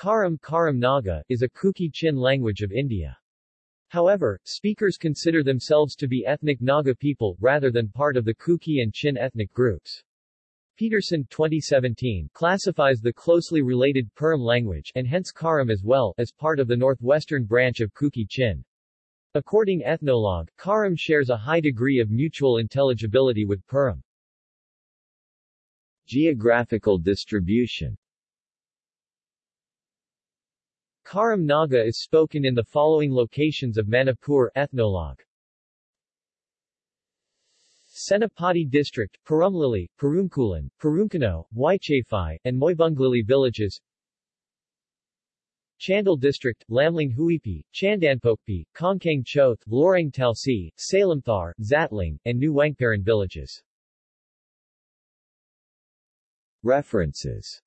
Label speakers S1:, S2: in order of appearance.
S1: Karam Karam Naga, is a Kuki Chin language of India. However, speakers consider themselves to be ethnic Naga people, rather than part of the Kuki and Chin ethnic groups. Peterson 2017 classifies the closely related Puram language, and hence Karam as well, as part of the northwestern branch of Kuki Chin. According Ethnologue, Karam shares a high degree of mutual intelligibility with Puram. Geographical distribution Karam Naga is spoken in the following locations of Manipur Ethnologue. Senapati District, Parumlili, Parumkulan, Parumkano, Waichafai, and Moibunglili villages Chandel District, Lamling Huipi, Chandanpokpi, Kongkang Choth, Loreng Talsi, Salamthar, Zatling, and New Wangparan villages. References